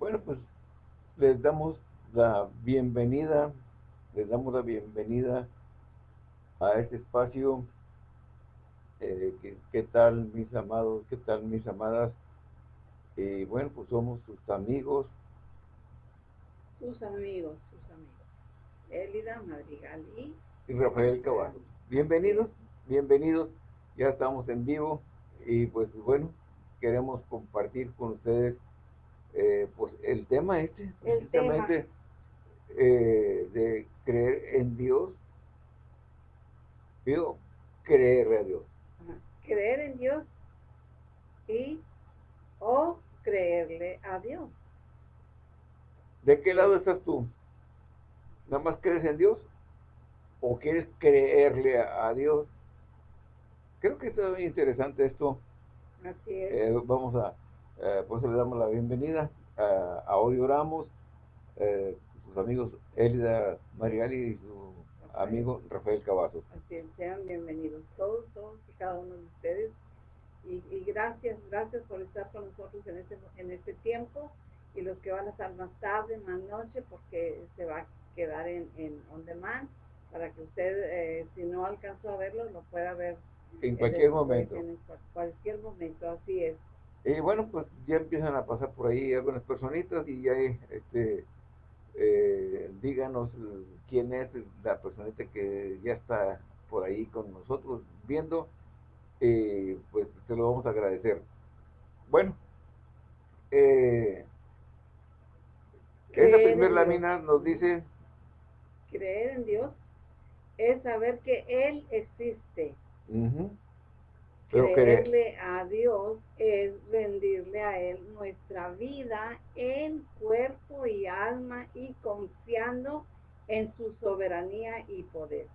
Bueno, pues les damos la bienvenida, les damos la bienvenida a este espacio. Eh, ¿qué, tal mis amados? ¿Qué tal mis amadas? Y bueno, pues somos sus amigos. Sus amigos, sus amigos. Elida Madrigal y... Y Rafael Caballo. Bienvenidos, bienvenidos. Ya estamos en vivo y pues bueno, queremos compartir con ustedes eh, pues el tema este, precisamente eh, de creer en Dios, digo, creer a Dios. Creer en Dios y o creerle a Dios. ¿De qué lado estás tú? ¿Nada más crees en Dios? ¿O quieres creerle a, Dios? Creo que está muy interesante esto. Así es. Eh, vamos a, eh, pues le damos la bienvenida. a hoy oramos. Eh, sus amigos Elida Mariali y su amigo Rafael Cavazos. Así es, sean bienvenidos todos, todos y cada uno de ustedes. Y, gracias, gracias por estar con nosotros en este, en este tiempo y los que van a estar más tarde, más noche, porque se va a quedar en, en on demand para que usted, eh, si no alcanzó a verlo, lo pueda ver. En cualquier momento. En cualquier momento, así es. Y bueno, pues ya empiezan a pasar por ahí algunas personitas y ya este, eh, díganos quién es la personita que ya está por ahí con nosotros viendo, eh, pues te lo vamos a agradecer. Bueno, eh, esa primera lámina nos dice... Creer en Dios es saber que Él existe. Creerle a Dios es rendirle a Él nuestra vida en cuerpo y alma y confiando en su soberanía y poder.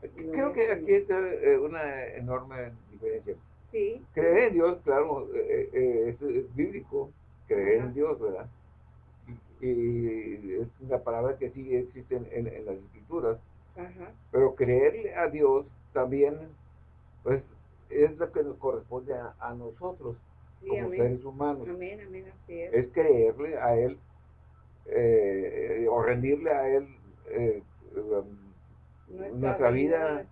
Creo que aquí está eh, una enorme diferencia. Sí. Creer en Dios, claro, eh, eh, es, bíblico, creer en Dios, ¿verdad? Y, es una palabra que sí existe en, las escrituras. Pero creerle a Dios también, pues es lo que nos corresponde a, nosotros como seres humanos. es. creerle a Él eh, o rendirle a Él eh, um, nuestra, vida,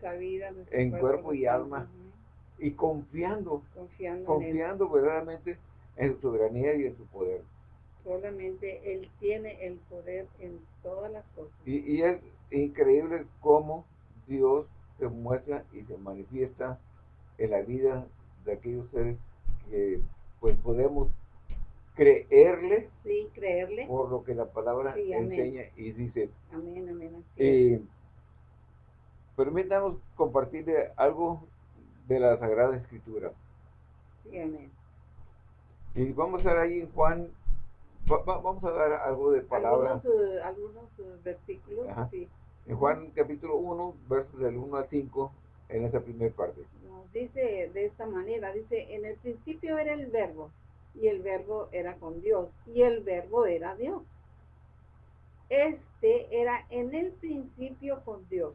en cuerpo, y alma y confiando, confiando, verdaderamente en su soberanía y en su poder. Solamente Él tiene el poder en todas las cosas. Y, y es increíble cómo Dios se muestra y se manifiesta en la vida de aquellos seres que pues podemos creerle, sí, creerle por lo que la palabra enseña y dice. Amén, amén. Eh, permítanos compartirle algo de la Sagrada Escritura. Sí, amén. Y vamos a ver ahí en Juan, vamos a dar algo de palabra. Algunos, algunos versículos, sí. En Juan capítulo 1, versos del 1 al 5, en esa primera parte dice de esta manera, dice, en el principio era el verbo, y el verbo era con Dios, y el verbo era Dios. Este era en el principio con Dios,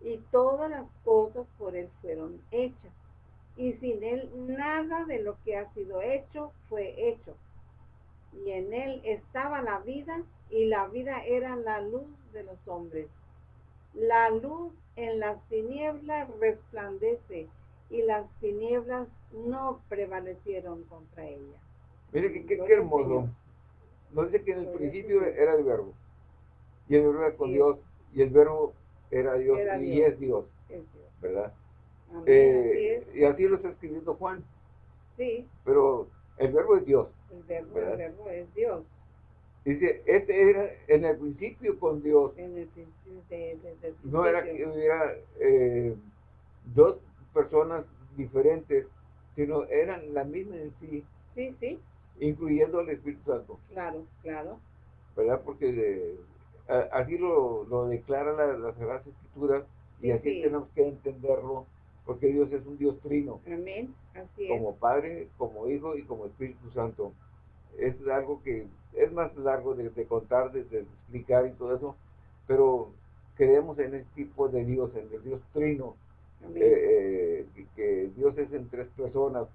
y todas las cosas por él fueron hechas, y sin él nada de lo que ha sido hecho fue hecho. Y en él estaba la vida, y la vida era la luz de los hombres. La luz en las tinieblas resplandece, y las tinieblas no prevalecieron contra ella. Mire qué, hermoso. Nos dice que en el principio era el verbo, y el verbo era con Dios, y el verbo era Dios, y Es, Dios, ¿verdad? Eh, y así lo está escribiendo Juan. Sí. Pero el verbo es Dios. El verbo, el verbo es Dios. Dice, este era en el principio con Dios. En el principio, de, No era que hubiera eh, dos personas diferentes, sino eran la misma en sí. Sí, sí. Incluyendo al Espíritu Santo. Claro, claro. ¿Verdad? Porque así lo, lo declara la, las Sagradas Escrituras y así tenemos que entenderlo, porque Dios es un Dios trino. Amén, así es. Como Padre, como Hijo y como Espíritu Santo. Es algo que es más largo de, contar, de, explicar y todo eso, pero creemos en el tipo de Dios, en el Dios trino, eh, eh, que Dios es en tres personas,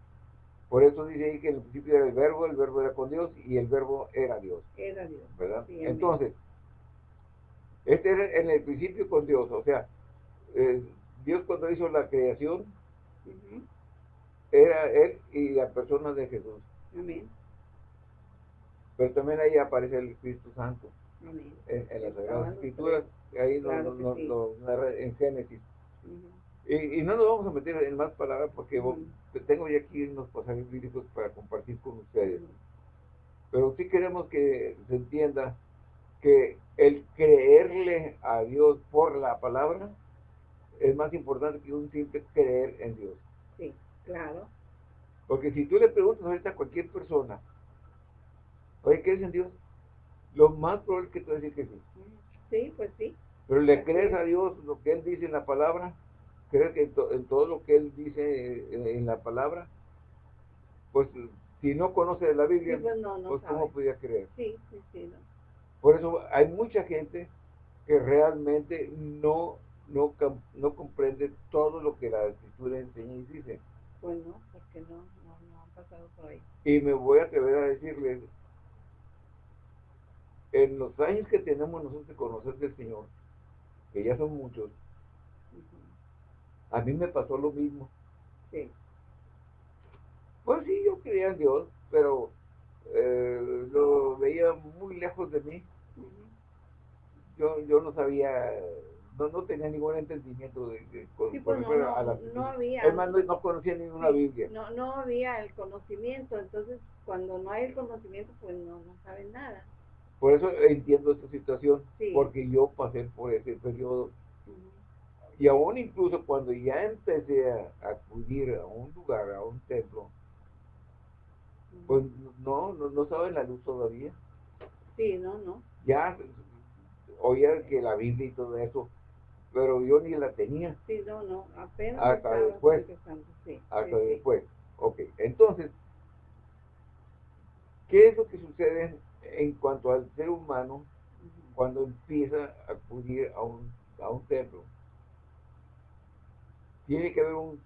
Por eso dice ahí que en el principio era el verbo, el verbo era con Dios y el verbo era Dios. Era Dios. ¿Verdad? Entonces, este era en el principio con Dios, o sea, eh, Dios cuando hizo la creación, era Él y la persona de Jesús. Amén. Pero también ahí aparece el Espíritu Santo. Amén. En, las Sagradas Escrituras, ahí lo, en Génesis. y, no nos vamos a meter en más palabras porque tengo ya aquí unos pasajes bíblicos para compartir con ustedes. Pero sí queremos que se entienda que el creerle a Dios por la palabra es más importante que un simple creer en Dios. Sí, claro. Porque si tú le preguntas ahorita a cualquier persona, oye, ¿crees en Dios? Lo más probable es que tú decir que sí. Sí, pues sí. Pero le crees a Dios lo que Él dice en la palabra, crees que en, todo lo que Él dice en, la palabra, pues si no conoce la Biblia, pues, no, no pues ¿cómo podía creer? Sí, sí, sí. Por eso hay mucha gente que realmente no, no, no comprende todo lo que la escritura enseña y dice. Pues no, porque no, no, no han pasado por ahí. Y me voy a atrever a decirles, en los años que tenemos nosotros de conocer del Señor, que ya son muchos, a mí me pasó lo mismo. Sí. Pues sí, yo creía en Dios, pero eh, lo veía muy lejos de mí. Yo, yo no sabía, no, no tenía ningún entendimiento de, de sí, pues no, a la no había. no, conocía ninguna Biblia. No, no había el conocimiento, entonces cuando no hay el conocimiento, pues no, no saben nada. Por eso entiendo esta situación, porque yo pasé por ese periodo. Y aún incluso cuando ya empecé a acudir a un lugar, a un templo, pues no, no, no saben la luz todavía. Sí, no, no. Ya oía que la Biblia y todo eso, pero yo ni la tenía. Sí, no, no, apenas. Hasta después. Sí, hasta después. Ok, entonces, ¿qué es lo que sucede en cuanto al ser humano cuando empieza a acudir a un, a un templo? Tiene que haber un,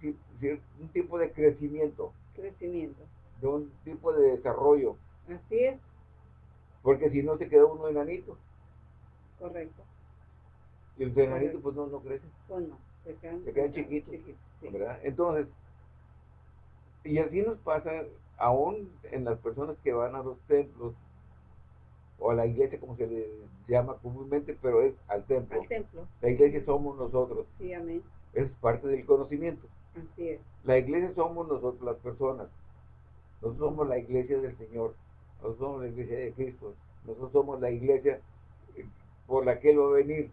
un tipo de crecimiento. Crecimiento de un tipo de desarrollo. Así es. Porque si no se queda uno enanito. Correcto. Y los enanitos pues no, no crecen. Pues no, se quedan, se quedan chiquitos. ¿verdad? Entonces, y así nos pasa aún en las personas que van a los templos o a la iglesia como se le llama comúnmente, pero es al templo. Al templo. La iglesia somos nosotros. Sí, amén. Es parte del conocimiento. Así es. La iglesia somos nosotros, las personas. Nosotros somos la iglesia del Señor. Nosotros somos la iglesia de Cristo. Nosotros somos la iglesia eh, por la que Él va a venir.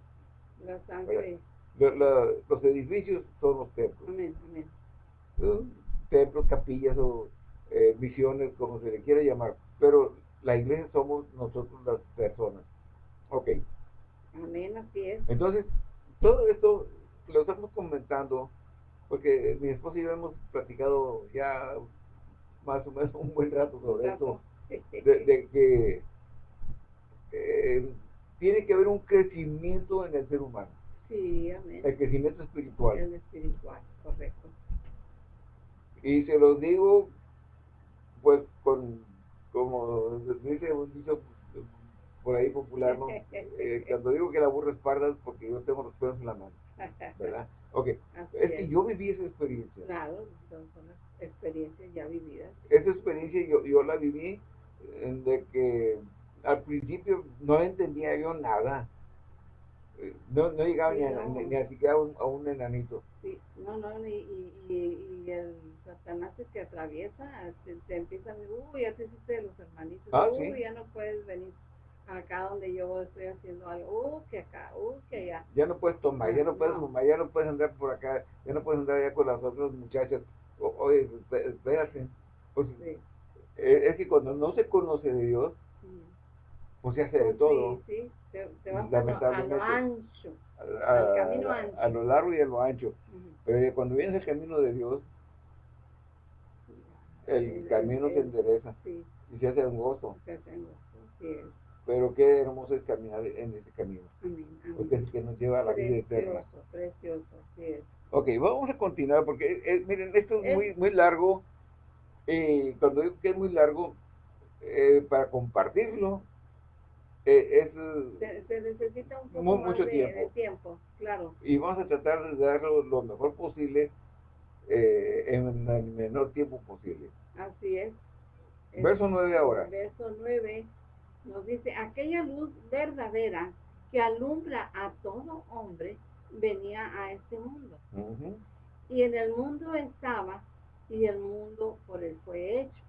La sangre. los edificios son los templos. Amén, amén. Templos, capillas o eh, misiones, como se le quiera llamar. Pero la iglesia somos nosotros las personas. Ok. Amén, así es. Entonces, todo esto lo estamos comentando porque mi esposa y yo hemos platicado ya más o menos un buen rato sobre esto, de, que eh, tiene que haber un crecimiento en el ser humano. Sí, amén. El crecimiento espiritual. El espiritual, correcto. Y se los digo, pues, con, como dice un dicho por ahí popular, ¿no? Eh, cuando digo que la burra es parda es porque yo tengo los pelos en la mano, ¿verdad? Ok, es que yo viví esa experiencia. Claro, son experiencias ya vividas. Esa experiencia yo, yo la viví de que al principio no entendía yo nada. No, no llegaba ni, a, ni, a, siquiera a un, enanito. Sí, no, no, y, y, y el Satanás te atraviesa, te, empieza a decir, uy, ya te hiciste de los hermanitos, ah, uy, ya no puedes venir acá donde yo estoy haciendo algo, uh, que acá, uh, que allá. Ya no puedes tomar, ya no puedes fumar, ya no puedes andar por acá, ya no puedes andar allá con las otras muchachas. oye, espérate. Pues, eh, Es que cuando no se conoce de Dios, pues se hace de pues todo. Sí, sí, te, te vas a lo, ancho, a, al camino ancho. A lo largo y a lo ancho. Pero cuando vienes el camino de Dios, el camino se endereza y se hace gozo. Se hace gozo, sí pero qué hermoso es caminar en ese camino. Porque es que nos lleva a la vida eterna. Precioso. Ok, vamos a continuar porque, eh, miren, esto es, muy, muy largo Y cuando digo que es muy largo, eh, para compartirlo, eh, es, se, necesita un poco mucho tiempo. tiempo. claro. Y vamos a tratar de darlo lo mejor posible eh, en el menor tiempo posible. Así es. Verso 9 ahora. Verso 9 nos dice, aquella luz verdadera que alumbra a todo hombre venía a este mundo. Y en el mundo estaba y el mundo por él fue hecho.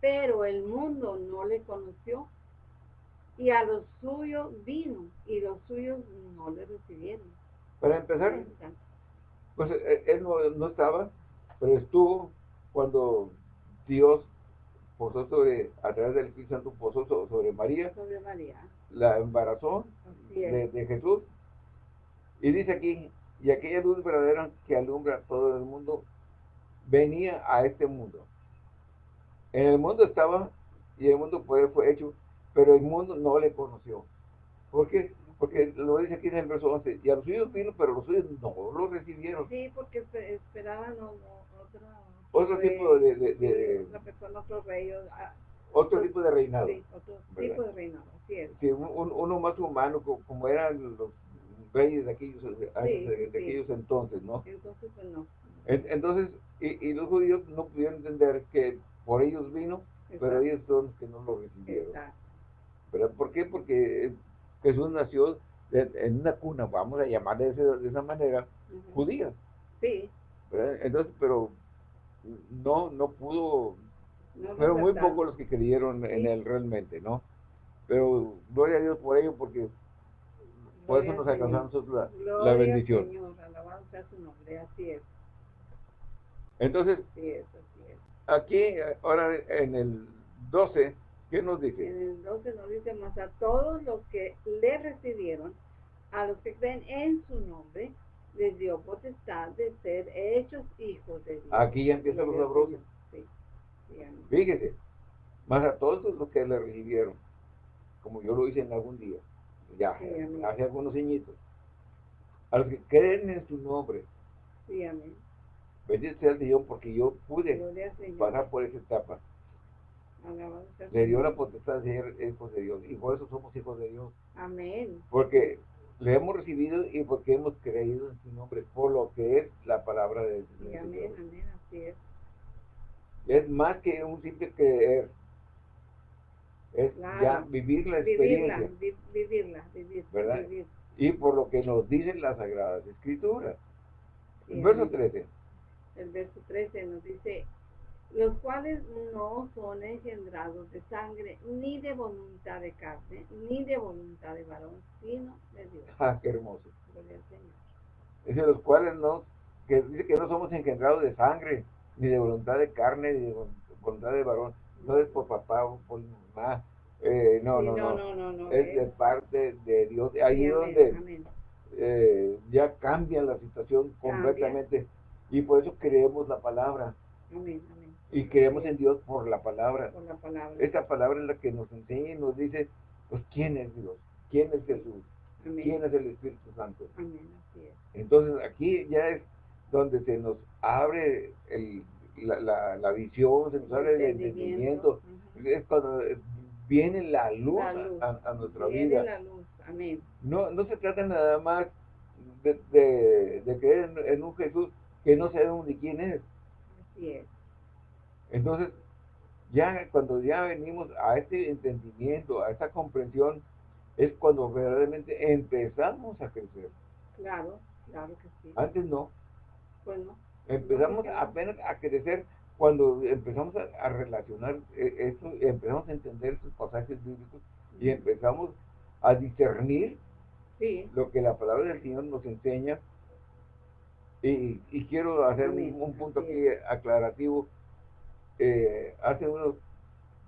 Pero el mundo no le conoció y a los suyos vino y los suyos no le recibieron. Para empezar, pues eh, él no, estaba, pero estuvo cuando Dios posó sobre, a través del Espíritu Santo, posó sobre María, sobre María. la embarazó de, de, Jesús. Y dice aquí, y aquella luz verdadera que alumbra todo el mundo, venía a este mundo. En el mundo estaba, y el mundo fue, fue hecho, pero el mundo no le conoció. ¿Por qué? Porque lo dice aquí en el verso 11, y a los suyos vino, pero los suyos no lo recibieron. Sí, porque esperaban otro, otro tipo de... de, de otro rey. Otro tipo de reinado. Sí, otro tipo de reinado, así es. Sí, uno más humano, como eran los reyes de aquellos, de, aquellos entonces, ¿no? Entonces, pues no. Entonces, y, y, los judíos no pudieron entender que por ellos vino, pero ellos son los que no lo recibieron. Exacto. ¿Verdad? ¿Por qué? Porque Jesús nació en una cuna, vamos a llamarle de, esa manera, judía. Sí. Entonces, pero no, no pudo, pero muy pocos los que creyeron en él realmente, ¿no? Pero gloria a Dios por ello, porque por eso nos alcanzamos la, la, bendición. Señor, alabado sea su nombre, así es. Entonces, así es, así es. aquí, ahora en el 12, ¿Qué nos dice? En el 12 nos dice, más a todos los que le recibieron, a los que creen en su nombre, les dio potestad de ser hechos hijos de Dios. Aquí ya empieza los sabrosos. Sí. Fíjese, más a todos los que le recibieron, como yo lo hice en algún día, ya, hace algunos añitos, a los que creen en su nombre. Sí, amén. Bendito sea el Señor porque yo pude pasar por esa etapa. Le dio la potestad de ser hijos de Dios. Y por eso somos hijos de Dios. Amén. Porque le hemos recibido y porque hemos creído en su nombre, por lo que es la palabra de Dios. amén, amén, así es. Es más que un simple creer. Es ya vivir la experiencia. Vivirla, vivirla, vivir, ¿verdad? Y por lo que nos dicen las Sagradas Escrituras. el verso 13. El verso 13 nos dice, los cuales no son engendrados de sangre, ni de voluntad de carne, ni de voluntad de varón, sino de Dios. Ah, qué hermoso. Dice los cuales no, que dice que no somos engendrados de sangre, ni de voluntad de carne, ni de voluntad de varón. No es por papá o por mamá. Eh, no, no, no, Es de parte de Dios. Ahí es donde eh, ya cambia la situación completamente. Y por eso creemos la palabra. Amén, y creemos en Dios por la palabra. Por la palabra. Esta palabra es la que nos enseña y nos dice, pues, ¿quién es Dios? ¿Quién es Jesús? ¿Quién es el Espíritu Santo? Amén. Así es. Entonces, aquí ya es donde se nos abre el, la, la, visión, se nos abre el entendimiento. Es cuando viene la luz, A, nuestra vida. la luz. Amén. No, no se trata nada más de, de, de creer en, en, un Jesús que no sabemos ni quién es. Así es. Entonces, ya cuando ya venimos a este entendimiento, a esta comprensión, es cuando verdaderamente empezamos a crecer. Claro, claro que sí. Antes no. Pues no. Empezamos apenas a crecer cuando empezamos a, relacionar eh, esto, empezamos a entender estos pasajes bíblicos y empezamos a discernir lo que la palabra del Señor nos enseña. Y, quiero hacer un, punto aquí aclarativo eh, hace unos,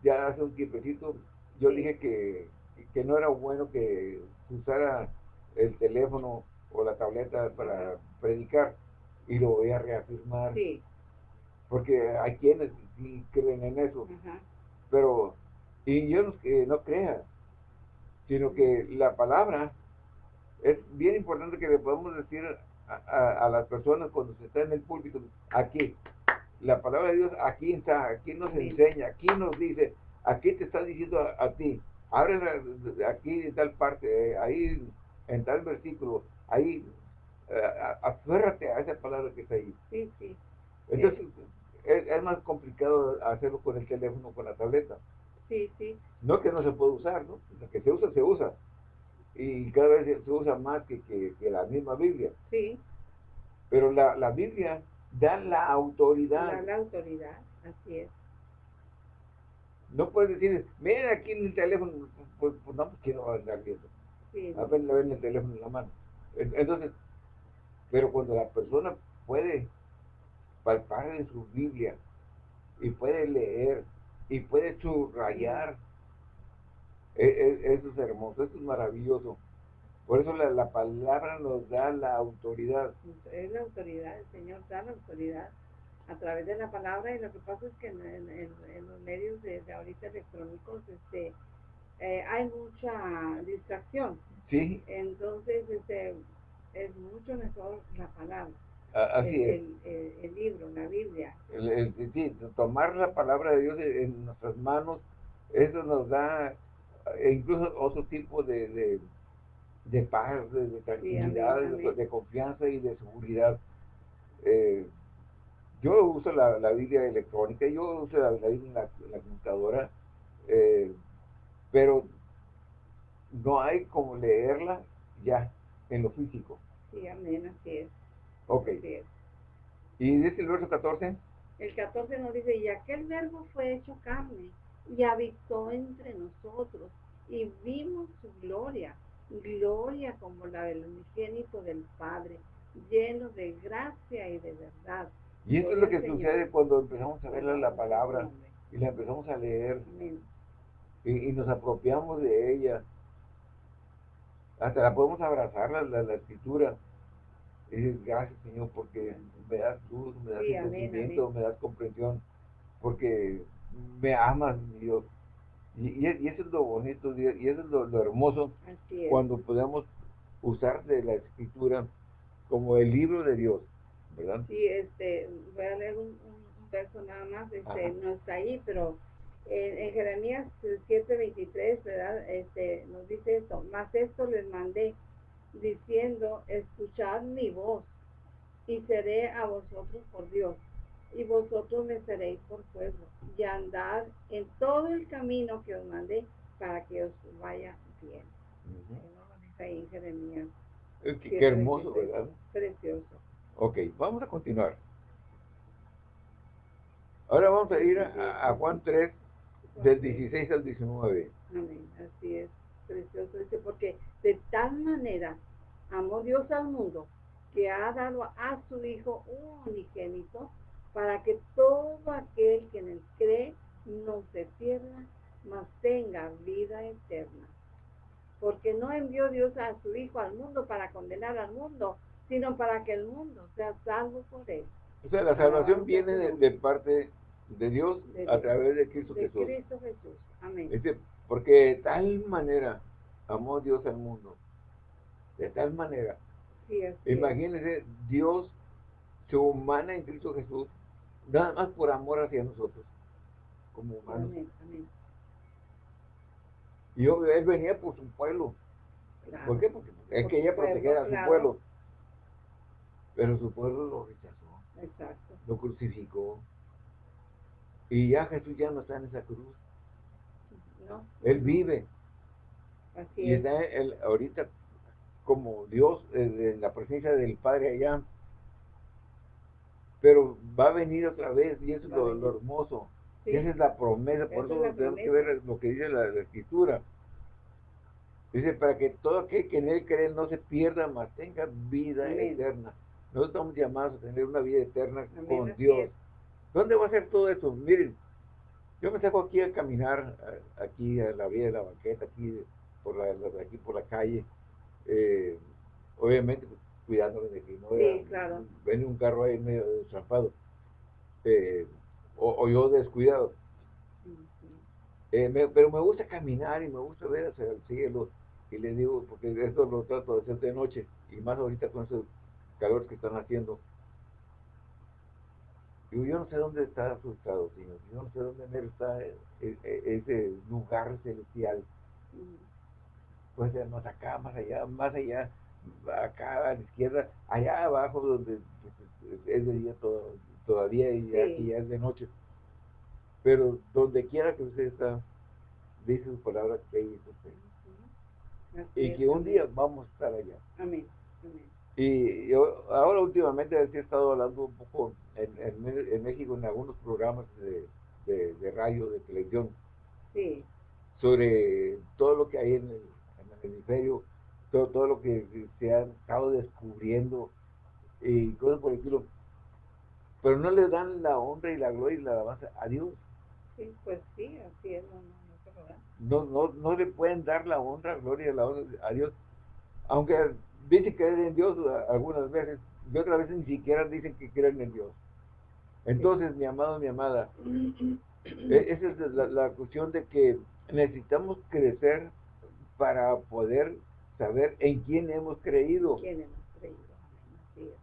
ya hace un tiempecito, yo dije que, que no era bueno que usara el teléfono o la tableta para predicar y lo voy a reafirmar. Porque hay quienes sí creen en eso. Pero, y yo no, que no crea, sino que la palabra es bien importante que le podamos decir a, a, las personas cuando se está en el púlpito, aquí, la palabra de Dios aquí está, aquí nos enseña, aquí nos dice, aquí te está diciendo a, ti, abre aquí en tal parte, eh, ahí en tal versículo, ahí, uh, aférrate a esa palabra que está ahí. Sí, sí. Entonces, es, más complicado hacerlo con el teléfono, con la tableta. Sí, sí. No que no se puede usar, ¿no? Lo que se usa, se usa. Y cada vez se usa más que, que, la misma Biblia. Sí. Pero la, la Biblia da la autoridad. Da la autoridad, así es. No puedes decir, miren aquí en el teléfono, pues, pues no, pues quiero andar viendo. Sí. A ver, ven el teléfono en la mano. Entonces, pero cuando la persona puede palpar en su Biblia y puede leer y puede subrayar, e, e, eso es hermoso, eso es maravilloso. Por eso la, palabra nos da la autoridad. Es la autoridad, el Señor da la autoridad a través de la palabra y lo que pasa es que en, los medios de, ahorita electrónicos este, eh, hay mucha distracción. Sí. Entonces este, es mucho mejor la palabra. Así el, es. El, libro, la Biblia. sí, tomar la palabra de Dios en nuestras manos, eso nos da e incluso otro tipo de de paz, de, tranquilidad, de, confianza y de seguridad. Eh, yo uso la, la, Biblia electrónica, yo uso la, Biblia en la, computadora, eh, pero no hay como leerla ya en lo físico. Sí, amén, así es. Ok. ¿Y dice el verso 14? El 14 nos dice, y aquel verbo fue hecho carne y habitó entre nosotros y vimos su gloria gloria como la del unigénito del Padre, lleno de gracia y de verdad. Y esto es lo que sucede cuando empezamos a ver la palabra y la empezamos a leer y, nos apropiamos de ella. Hasta la podemos abrazar, la, la, escritura. Y decir, gracias Señor, porque me das luz, me das entendimiento, me das comprensión, porque me amas, Dios. Y, eso es lo bonito, y eso es lo, hermoso cuando podemos usar de la escritura como el libro de Dios, ¿verdad? Sí, este, voy a leer un, verso nada más, este, no está ahí, pero en, en Jeremías 7:23, ¿verdad? Este, nos dice esto, más esto les mandé diciendo, escuchad mi voz y seré a vosotros por Dios y vosotros me seréis por pueblo, y andad en todo el camino que os mandé para que os vaya bien. ahí Jeremías. Eh, qué, hermoso, ¿verdad? Precioso. Ok, vamos a continuar. Ahora vamos a ir a, Juan 3, del 16 al 19. Amén, así es, precioso. Dice, porque de tal manera amó Dios al mundo que ha dado a su Hijo un unigénito para que todo aquel que en él cree no se pierda, mas tenga vida eterna. Porque no envió Dios a su Hijo al mundo para condenar al mundo, sino para que el mundo sea salvo por él. O sea, la salvación viene de, parte de Dios a través de Cristo de Jesús. Cristo Jesús. Amén. porque de tal manera amó Dios al mundo. De tal manera. Imagínense, Dios se humana en Cristo Jesús nada más por amor hacia nosotros, como humanos. Y él venía por su pueblo. ¿Por qué? Porque es que ella protegiera a su pueblo. Pero su pueblo lo rechazó. Exacto. Lo crucificó. Y ya Jesús ya no está en esa cruz. No. Él vive. Así y está él, ahorita como Dios eh, en la presencia del Padre allá pero va a venir otra vez y eso es lo, hermoso. esa es la promesa, por eso tenemos que ver lo que dice la, escritura. Dice, para que todo aquel que en él cree no se pierda, más tenga vida eterna. Nosotros estamos llamados a tener una vida eterna con Dios. ¿Dónde va a ser todo eso? Miren, yo me saco aquí a caminar, aquí a la vía de la banqueta, aquí por la, aquí por la calle. Eh, obviamente, cuidándome de que no sí, claro. ven un carro ahí medio destrapado eh, o, yo descuidado. Eh, pero me gusta caminar y me gusta ver hacia el cielo y les digo, porque esto lo trato de hacer de noche y más ahorita con esos calores que están haciendo. Digo, yo no sé dónde está asustado, Señor. Yo no sé dónde está e, e, ese lugar celestial. Pues más acá, más allá, más allá, acá a la izquierda, allá abajo donde es de día todo, todavía y ya, es de noche. Pero donde quiera que usted está, dice su palabra que ahí es usted. y que un día vamos a estar allá. Amén. Y yo ahora últimamente he estado hablando un poco en, en, México en algunos programas de, de, radio, de televisión, sí. sobre todo lo que hay en el, hemisferio, todo, todo lo que se ha estado descubriendo y cosas por el estilo. Pero no le dan la honra y la gloria y la alabanza a Dios. Sí, pues sí, así es. No, no, no, le pueden dar la honra, gloria y la alabanza a Dios. Aunque dicen creer en Dios algunas veces, y otras veces ni siquiera dicen que creen en Dios. Entonces, mi amado, mi amada, e-, esa es la, cuestión de que necesitamos crecer para poder saber en quién hemos creído. ¿Quién hemos creído?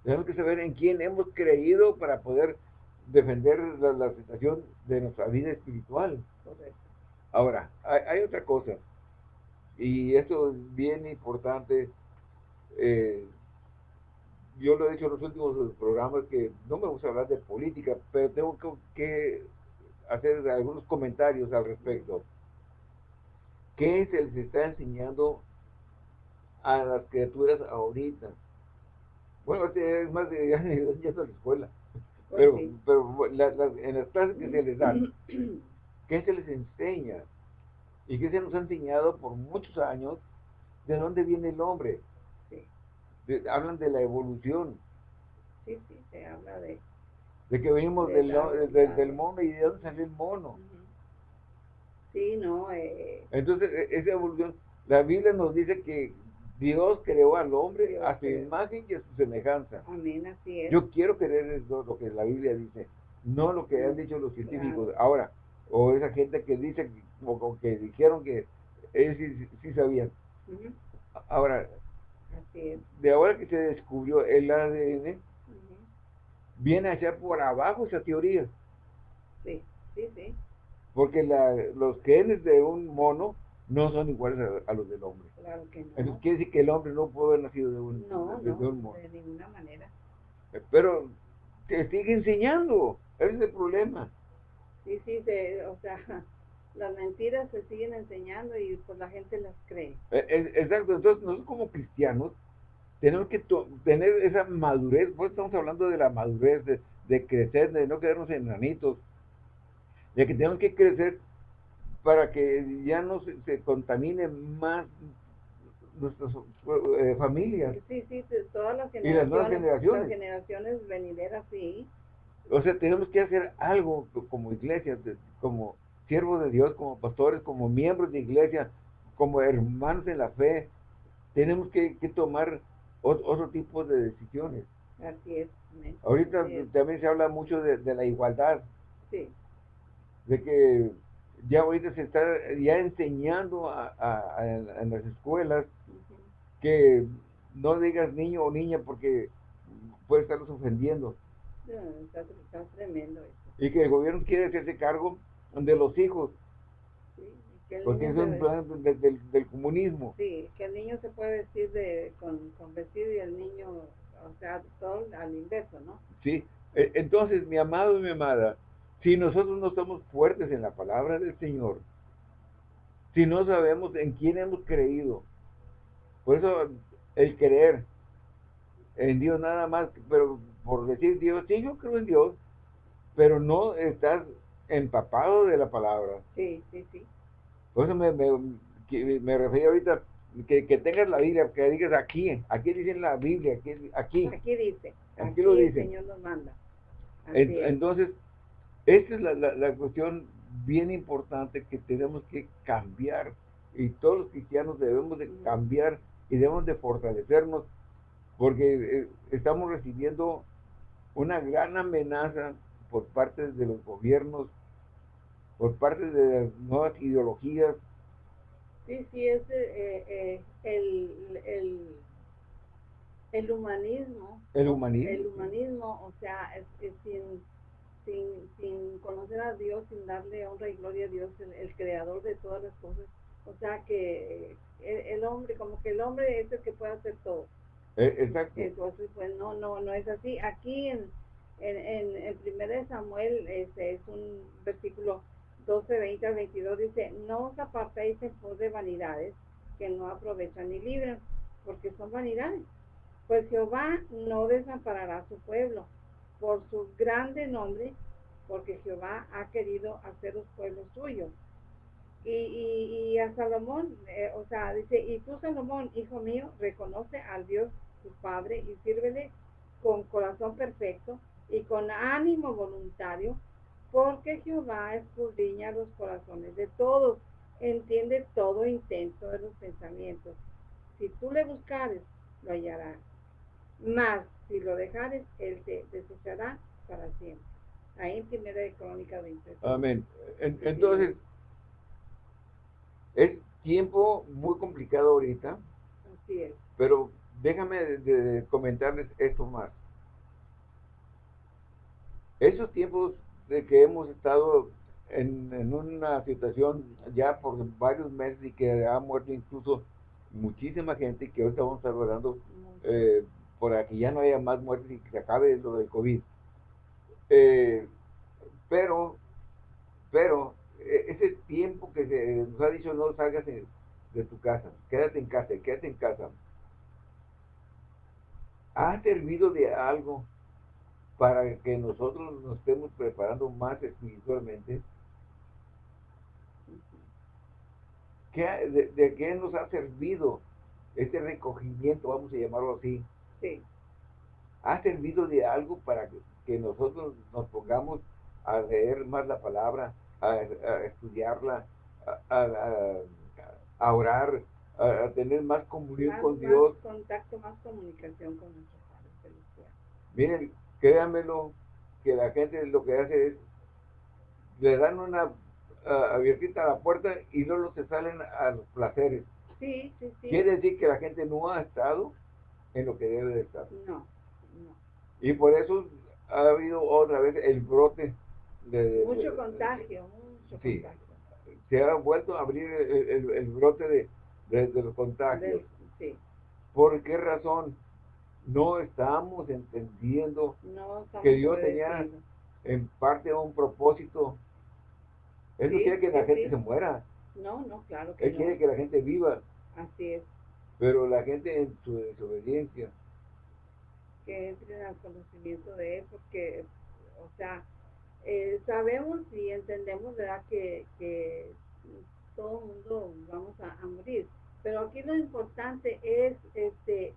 Tenemos que saber en quién hemos creído para poder defender la, situación de nuestra vida espiritual. Correcto. Ahora, hay, hay, otra cosa, y esto es bien importante eh, yo lo he dicho en los últimos programas que no me gusta hablar de política, pero tengo que, hacer algunos comentarios al respecto. ¿Qué se les está enseñando a las criaturas ahorita? Bueno, es más de ya, la escuela. Pues pero, pero en las clases que se les dan, ¿qué se les enseña? ¿Y qué se nos ha enseñado por muchos años? ¿De dónde viene el hombre? hablan de la evolución. Sí, sí, se habla de... De que venimos del, del, mono y de dónde salió el mono. Sí, no. Eh, Entonces, e, esa evolución, la Biblia nos dice que Dios creó al hombre a su imagen y a su semejanza. Amén, así es. Yo quiero creer eso, lo que la Biblia dice, no lo que han dicho los científicos. Ahora, o esa gente que dice, o, que dijeron que ellos sí, sabían. Ahora, de ahora que se descubrió el ADN, viene a echar por abajo esa teoría. Sí, sí, sí. Porque los genes de un mono no son iguales a, los del hombre. Claro que no. Entonces quiere decir que el hombre no puede haber nacido de un, no, de, un mono. De ninguna manera. Eh, pero te sigue enseñando. Ese es el problema. Sí, sí, o sea, las mentiras se siguen enseñando y pues la gente las cree. Eh, exacto, entonces nosotros como cristianos tenemos que tener esa madurez, pues estamos hablando de la madurez, de, crecer, de no quedarnos enanitos, de que tenemos que crecer para que ya no se, contamine más nuestras eh, familias. Sí, sí, todas las generaciones, y las nuevas generaciones. Las generaciones venideras, sí. O sea, tenemos que hacer algo como iglesia, como siervos de Dios, como pastores, como miembros de iglesia, como hermanos en la fe, tenemos que, tomar otro, tipo de decisiones. Así es. Ahorita también se habla mucho de, la igualdad. Sí. De que ya ahorita se está ya enseñando en las escuelas que no digas niño o niña porque puede estarlos ofendiendo. está, tremendo eso. Y que el gobierno quiere hacerse cargo de los hijos. porque es un plan del, comunismo. Sí, que el niño se puede vestir de, con, vestido y el niño, o sea, todo al inverso, ¿no? Sí, e, entonces, mi amado y mi amada, si nosotros no somos fuertes en la palabra del Señor, si no sabemos en quién hemos creído, por eso el creer en Dios nada más, pero por decir Dios, sí, yo creo en Dios, pero no estás empapado de la palabra. Sí, sí, sí. Por eso me, me, me refería ahorita que, que, tengas la Biblia, que digas aquí, aquí dice la Biblia, aquí. Aquí, aquí dice. Aquí, lo dice. El Señor nos manda. entonces, esta es la, la, cuestión bien importante que tenemos que cambiar y todos los cristianos debemos de cambiar y debemos de fortalecernos porque eh, estamos recibiendo una gran amenaza por parte de los gobiernos, por parte de las nuevas ideologías. Sí, sí, es eh, eh, el, el, el, humanismo. El humanismo. El humanismo, o sea, sin, sin, sin conocer a Dios, sin darle honra y gloria a Dios, el, creador de todas las cosas. O sea que el, hombre, como que el hombre es el que puede hacer todo. Eh, exacto. Entonces, pues no, no, no es así. Aquí en, en, en, de Samuel este, es un versículo 12, 20 al 22, dice, no os apartéis en pos de vanidades que no aprovechan ni libran, porque son vanidades. Pues Jehová no desamparará a su pueblo por su grande nombre, porque Jehová ha querido hacer los pueblos suyos. Y, y, a Salomón, eh, o sea, dice, y tú Salomón, hijo mío, reconoce al Dios tu Padre y sírvele con corazón perfecto y con ánimo voluntario, porque Jehová escudriña los corazones de todos, entiende todo intento de los pensamientos. Si tú le buscares, lo hallarás. Mas si lo dejares, él te desechará para siempre. Ahí en primera de Crónica 20. Amén. Entonces, es tiempo muy complicado ahorita. Así es. Pero déjame de, comentarles esto más. Esos tiempos de que hemos estado en, en, una situación ya por varios meses y que ha muerto incluso muchísima gente que ahorita vamos a estar hablando eh, para que ya no haya más muertes y que se acabe lo del COVID. Eh, pero, pero, ese tiempo que se nos ha dicho no salgas de, tu casa, quédate en casa, quédate en casa, ha servido de algo para que nosotros nos estemos preparando más espiritualmente. de, de, qué nos ha servido este recogimiento, vamos a llamarlo así? ha servido de algo para que, nosotros nos pongamos a leer más la palabra, a, estudiarla, a, orar, a, tener más comunión con Dios. Más contacto, más comunicación con nuestro Padre Celestial. Miren, créanmelo, que la gente lo que hace es, le dan una abiertita a la puerta y luego se salen a los placeres. Sí, sí, sí. Quiere decir que la gente no ha estado en lo que debe de estar. No, no. Y por eso ha habido otra vez el brote de... mucho contagio, mucho sí, Se ha vuelto a abrir el, brote de, los contagios. sí. ¿Por qué razón? No estamos entendiendo que Dios tenía en parte un propósito. Él no quiere que la gente se muera. No, no, claro que Él quiere que la gente viva. Así es. Pero la gente en su desobediencia. Que entren al conocimiento de Él, porque, o sea, eh, sabemos y entendemos, ¿verdad?, que, que todo mundo vamos a, morir. Pero aquí lo importante es este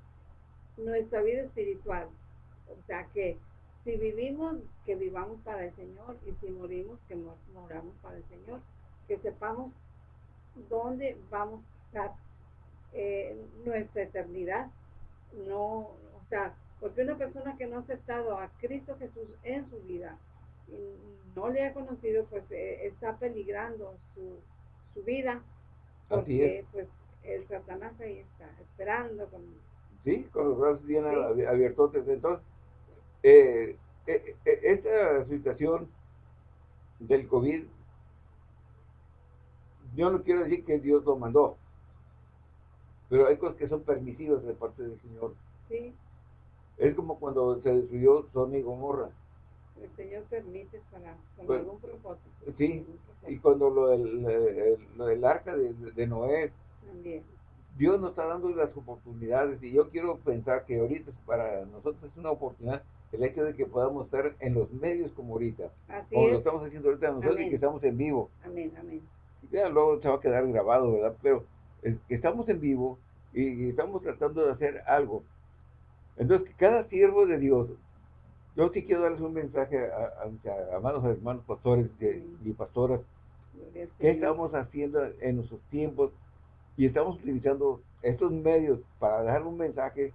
nuestra vida espiritual. O sea, que si vivimos, que vivamos para el Señor, y si morimos, que moramos para el Señor. Que sepamos dónde vamos a estar eh, nuestra eternidad. No, o sea, porque una persona que no ha aceptado a Cristo Jesús en su vida, no le ha conocido, pues eh, está peligrando su, su vida, porque pues el Satanás ahí está, esperando con... Sí, con los brazos bien abiertos. Entonces, eh, eh, esta situación del COVID, yo no quiero decir que Dios lo mandó, pero hay cosas que son permisivas de parte del Señor. Sí. Es como cuando se destruyó Sodoma y Gomorra. El Señor permite para con algún propósito. Sí, y cuando lo del, lo del arca de, Noé, También. Dios nos está dando las oportunidades y yo quiero pensar que ahorita para nosotros es una oportunidad el hecho de que podamos estar en los medios como ahorita, Así como lo estamos haciendo ahorita nosotros y que estamos en vivo. Amén, amén. Ya luego se va a quedar grabado, ¿verdad? Pero estamos en vivo y, estamos tratando de hacer algo. Entonces, cada siervo de Dios, yo sí quiero darles un mensaje a, a, amados hermanos pastores y pastoras, ¿qué estamos haciendo en nuestros tiempos? Y estamos utilizando estos medios para dar un mensaje.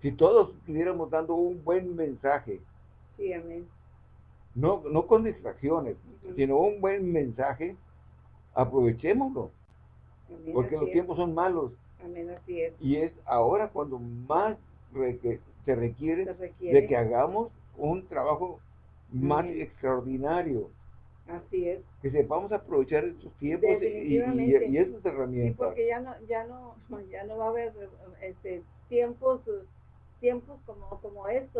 Si todos estuviéramos dando un buen mensaje, sí, amén. No, no con distracciones, sino un buen mensaje, aprovechémoslo. Porque los tiempos son malos. Y es ahora cuando más se, requiere de que hagamos un trabajo más extraordinario. Así es. Que sepamos aprovechar estos tiempos y, y, y, estas herramientas. Sí, porque ya no, ya no, ya no va a haber este, tiempos, tiempos como, como estos.